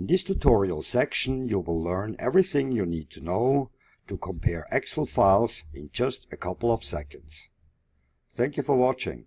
In this tutorial section you will learn everything you need to know to compare Excel files in just a couple of seconds. Thank you for watching.